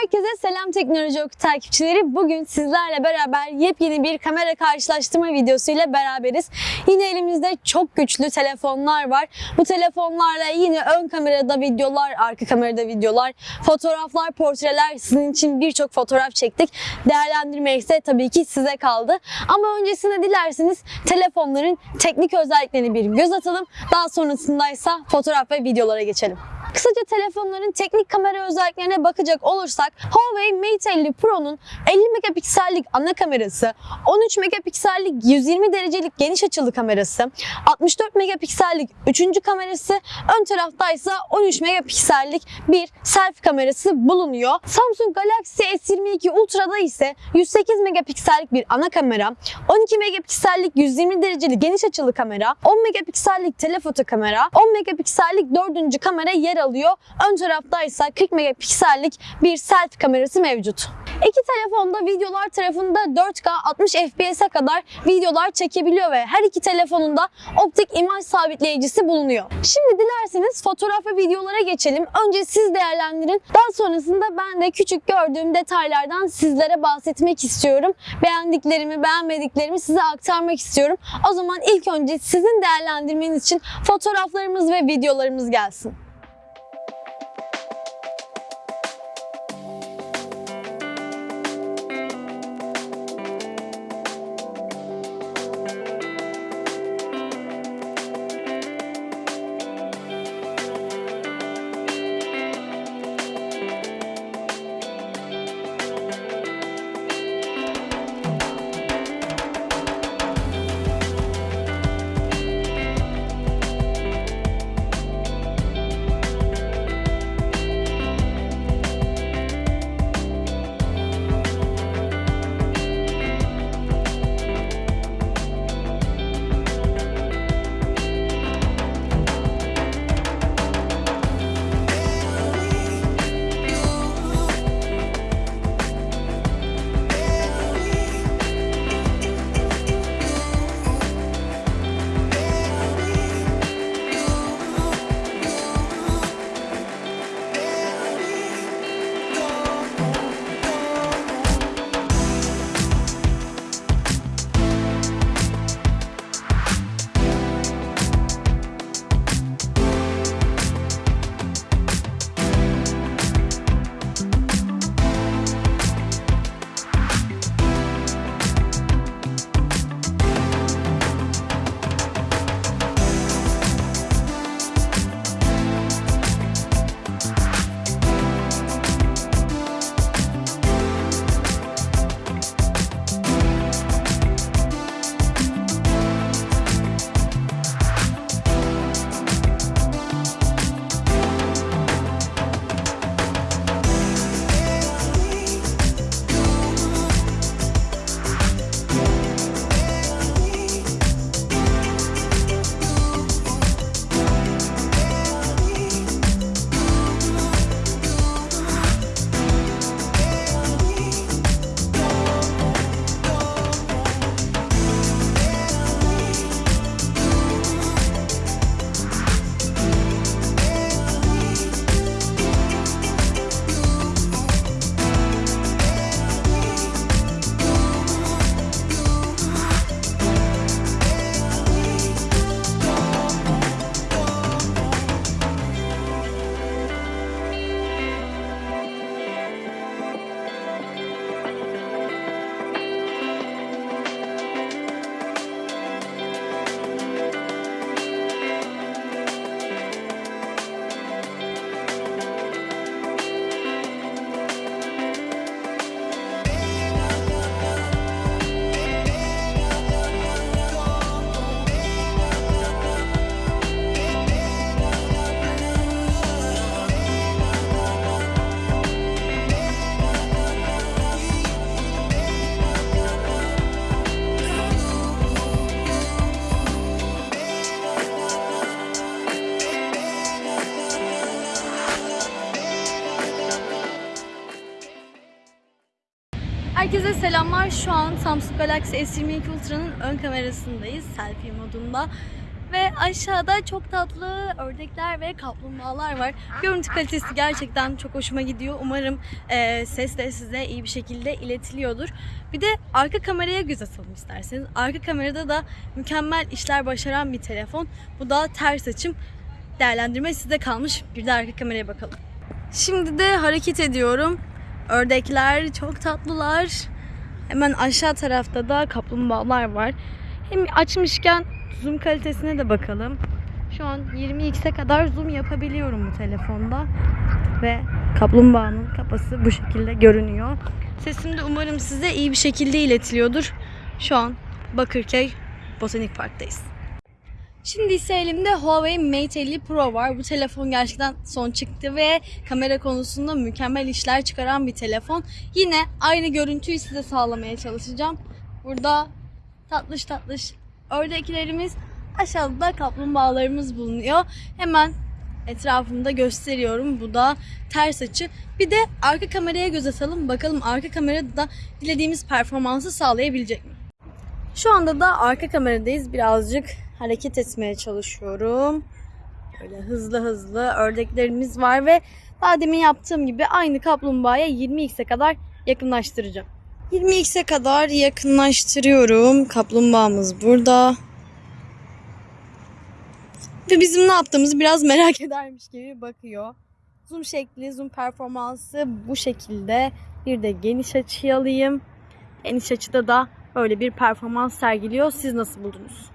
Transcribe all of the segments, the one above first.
Herkese selam teknoloji oku takipçileri. Bugün sizlerle beraber yepyeni bir kamera karşılaştırma videosu ile beraberiz. Yine elimizde çok güçlü telefonlar var. Bu telefonlarla yine ön kamerada videolar, arka kamerada videolar, fotoğraflar, portreler sizin için birçok fotoğraf çektik. Değerlendirmek ise tabii ki size kaldı. Ama öncesinde dilerseniz telefonların teknik özelliklerine bir göz atalım. Daha sonrasında ise fotoğraf ve videolara geçelim. Kısaca telefonların teknik kamera özelliklerine bakacak olursak Huawei Mate 50 Pro'nun 50 megapiksellik ana kamerası, 13 megapiksellik 120 derecelik geniş açılı kamerası, 64 megapiksellik üçüncü kamerası, ön tarafta ise 13 megapiksellik bir selfie kamerası bulunuyor. Samsung Galaxy S22 Ultra'da ise 108 megapiksellik bir ana kamera, 12 megapiksellik 120 dereceli geniş açılı kamera, 10 megapiksellik telefoto kamera, 10 megapiksellik dördüncü kamera yer alıyor. Ön tarafta ise 40 megapiksellik bir selfie kamerası mevcut. İki telefonda videolar tarafında 4K 60 FPS'e kadar videolar çekebiliyor ve her iki telefonunda optik imaj sabitleyicisi bulunuyor. Şimdi dilerseniz fotoğraf ve videolara geçelim. Önce siz değerlendirin. Daha sonrasında ben de küçük gördüğüm detaylardan sizlere bahsetmek istiyorum. Beğendiklerimi, beğenmediklerimi size aktarmak istiyorum. O zaman ilk önce sizin değerlendirmeniz için fotoğraflarımız ve videolarımız gelsin. Selamlar. Şu an Samsung Galaxy S22 Ultra'nın ön kamerasındayız. Selfie modunda. Ve aşağıda çok tatlı ördekler ve kaplumbağalar var. Görüntü kalitesi gerçekten çok hoşuma gidiyor. Umarım e, ses de size iyi bir şekilde iletiliyordur. Bir de arka kameraya göz atalım isterseniz. Arka kamerada da mükemmel işler başaran bir telefon. Bu da ters açım. Değerlendirme size kalmış. Bir de arka kameraya bakalım. Şimdi de hareket ediyorum. Ördekler çok tatlılar. Hemen aşağı tarafta da kaplumbağalar var. Hem açmışken zoom kalitesine de bakalım. Şu an 20x'e kadar zoom yapabiliyorum bu telefonda. Ve kaplumbağanın kafası bu şekilde görünüyor. Sesim de umarım size iyi bir şekilde iletiliyordur. Şu an Bakırköy Botanik Park'tayız. Şimdi ise elimde Huawei Mate 50 Pro var. Bu telefon gerçekten son çıktı ve kamera konusunda mükemmel işler çıkaran bir telefon. Yine aynı görüntüyü size sağlamaya çalışacağım. Burada tatlış tatlış ördeklerimiz, aşağıda da kaplumbağalarımız bulunuyor. Hemen etrafımda gösteriyorum. Bu da ters açı. Bir de arka kameraya göz atalım. Bakalım arka kamerada da dilediğimiz performansı sağlayabilecek mi? Şu anda da arka kameradayız. Birazcık hareket etmeye çalışıyorum. Böyle hızlı hızlı ördeklerimiz var ve daha demin yaptığım gibi aynı kaplumbağaya 20x'e kadar yakınlaştıracağım. 20x'e kadar yakınlaştırıyorum. Kaplumbağamız burada. Ve bizim ne yaptığımızı biraz merak edermiş gibi bakıyor. Zoom şekli, zoom performansı bu şekilde. Bir de geniş açı alayım. Geniş açıda da böyle bir performans sergiliyor. Siz nasıl buldunuz?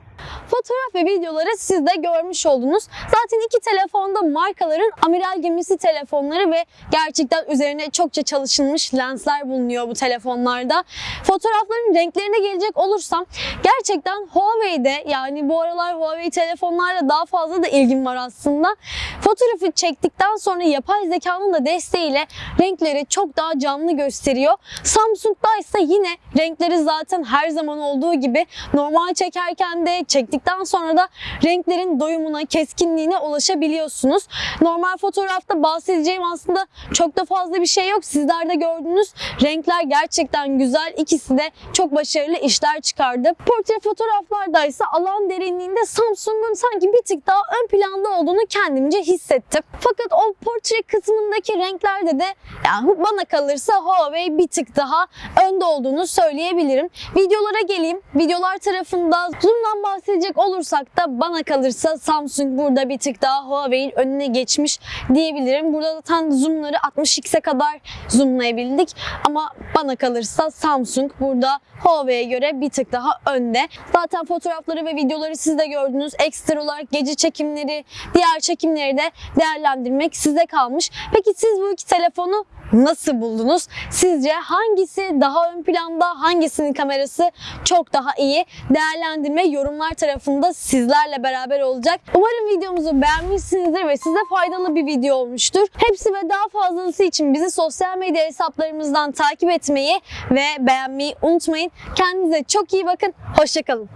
Fotoğraf ve videoları siz de görmüş oldunuz. Zaten iki telefonda markaların amiral gemisi telefonları ve gerçekten üzerine çokça çalışılmış lensler bulunuyor bu telefonlarda. Fotoğrafların renklerine gelecek olursam gerçekten Huawei'de yani bu aralar Huawei telefonlarla daha fazla da ilgim var aslında. Fotoğrafı çektikten sonra yapay zekanın da desteğiyle renkleri çok daha canlı gösteriyor. Samsung'da ise yine renkleri zaten her zaman olduğu gibi normal çekerken de çektikten sonra da renklerin doyumuna, keskinliğine ulaşabiliyorsunuz. Normal fotoğrafta bahsedeceğim aslında çok da fazla bir şey yok. Sizler de gördünüz. Renkler gerçekten güzel. İkisi de çok başarılı işler çıkardı. Portre fotoğraflarda ise alan derinliğinde Samsung'un sanki bir tık daha ön planda olduğunu kendimce hissettim. Fakat o portre kısmındaki renklerde de yani bana kalırsa Huawei bir tık daha önde olduğunu söyleyebilirim. Videolara geleyim. Videolar tarafında zoom'dan bahsedecek olursak da bana kalırsa Samsung burada bir tık daha Huawei'in önüne geçmiş diyebilirim. Burada zaten zoom'ları 60x'e kadar zoomlayabildik ama bana kalırsa Samsung burada Huawei'ye göre bir tık daha önde. Zaten fotoğrafları ve videoları siz de gördünüz. Ekstra olarak gece çekimleri, diğer çekimleri de değerlendirmek size kalmış. Peki siz bu iki telefonu nasıl buldunuz? Sizce hangisi daha ön planda, hangisinin kamerası çok daha iyi? Değerlendirme yorumlar tarafında sizlerle beraber olacak. Umarım videomuzu beğenmişsinizdir ve size faydalı bir video olmuştur. Hepsi ve daha fazlası için bizi sosyal medya hesaplarımızdan takip etmeyi ve beğenmeyi unutmayın. Kendinize çok iyi bakın. Hoşçakalın.